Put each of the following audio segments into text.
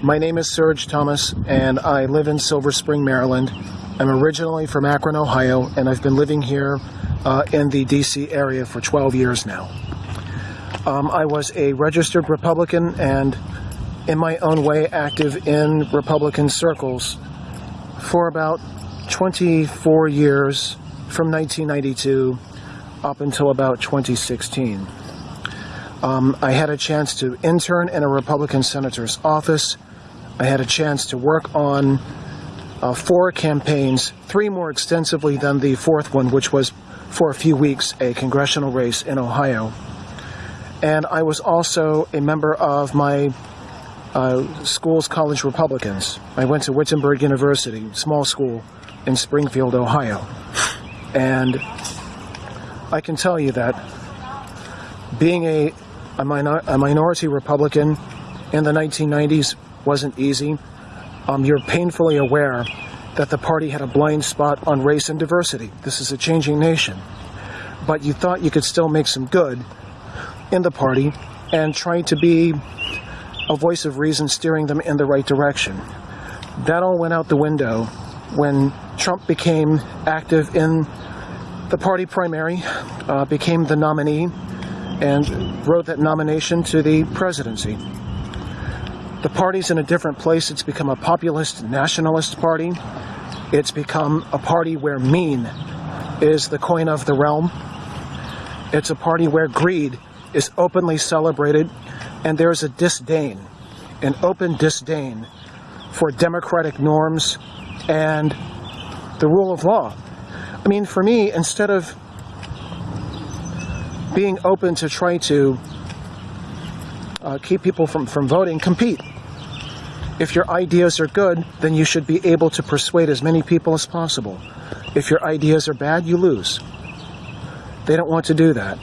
My name is Serge Thomas, and I live in Silver Spring, Maryland. I'm originally from Akron, Ohio, and I've been living here uh, in the D.C. area for 12 years now. Um, I was a registered Republican and, in my own way, active in Republican circles for about 24 years from 1992 up until about 2016. Um, I had a chance to intern in a Republican senator's office. I had a chance to work on uh, four campaigns, three more extensively than the fourth one, which was for a few weeks a congressional race in Ohio. And I was also a member of my uh, school's college Republicans. I went to Wittenberg University, small school in Springfield, Ohio. And I can tell you that being a, a, minor, a minority Republican in the 1990s wasn't easy. Um, you're painfully aware that the party had a blind spot on race and diversity. This is a changing nation. But you thought you could still make some good in the party and try to be a voice of reason steering them in the right direction. That all went out the window when Trump became active in the party primary, uh, became the nominee, and wrote that nomination to the presidency. The party's in a different place. It's become a populist nationalist party. It's become a party where mean is the coin of the realm. It's a party where greed is openly celebrated and there's a disdain, an open disdain for democratic norms and the rule of law. I mean, for me, instead of being open to try to uh, keep people from, from voting, compete. If your ideas are good, then you should be able to persuade as many people as possible. If your ideas are bad, you lose. They don't want to do that.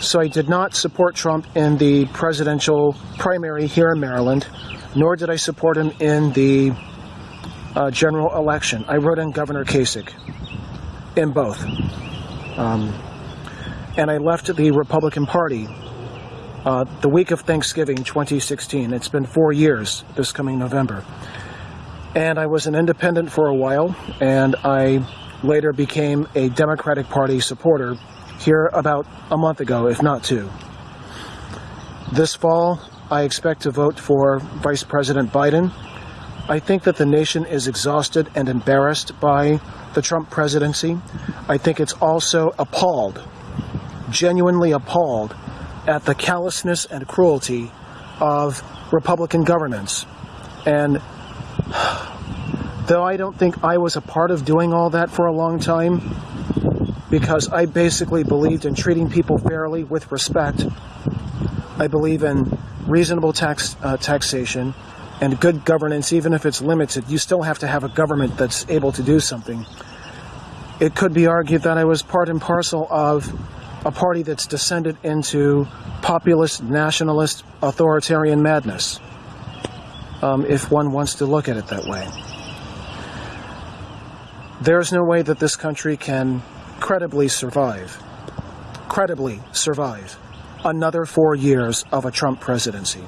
So I did not support Trump in the presidential primary here in Maryland, nor did I support him in the uh, general election. I wrote in Governor Kasich in both. Um, and I left the Republican Party uh, the week of Thanksgiving 2016. It's been four years this coming November. And I was an independent for a while, and I later became a Democratic Party supporter here about a month ago, if not two. This fall, I expect to vote for Vice President Biden. I think that the nation is exhausted and embarrassed by the Trump presidency. I think it's also appalled, genuinely appalled at the callousness and cruelty of Republican governance. And though I don't think I was a part of doing all that for a long time, because I basically believed in treating people fairly with respect, I believe in reasonable tax uh, taxation and good governance, even if it's limited. You still have to have a government that's able to do something. It could be argued that I was part and parcel of a party that's descended into populist, nationalist, authoritarian madness, um, if one wants to look at it that way. There's no way that this country can credibly survive, credibly survive another four years of a Trump presidency.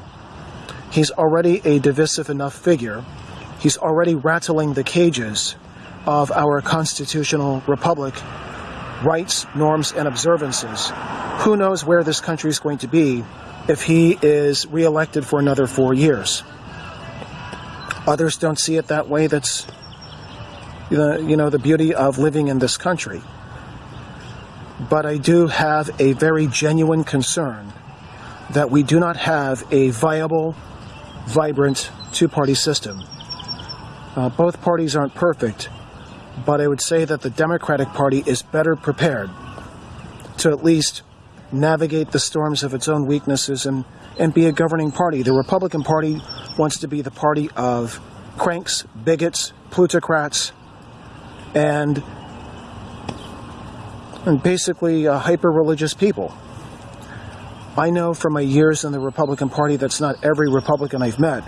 He's already a divisive enough figure. He's already rattling the cages of our constitutional republic rights, norms, and observances. Who knows where this country is going to be if he is reelected for another four years? Others don't see it that way. That's the, you know, the beauty of living in this country. But I do have a very genuine concern that we do not have a viable, vibrant two-party system. Uh, both parties aren't perfect, but I would say that the Democratic Party is better prepared to at least navigate the storms of its own weaknesses and, and be a governing party. The Republican Party wants to be the party of cranks, bigots, plutocrats, and, and basically uh, hyper-religious people. I know from my years in the Republican Party that's not every Republican I've met,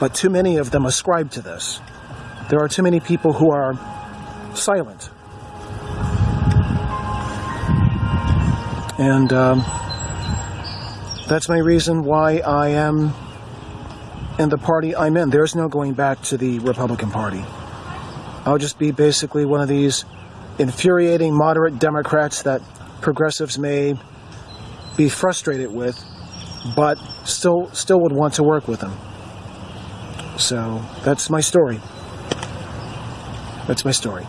but too many of them ascribe to this. There are too many people who are silent. And um, that's my reason why I am in the party I'm in. There's no going back to the Republican Party. I'll just be basically one of these infuriating moderate Democrats that progressives may be frustrated with, but still still would want to work with them. So that's my story. That's my story.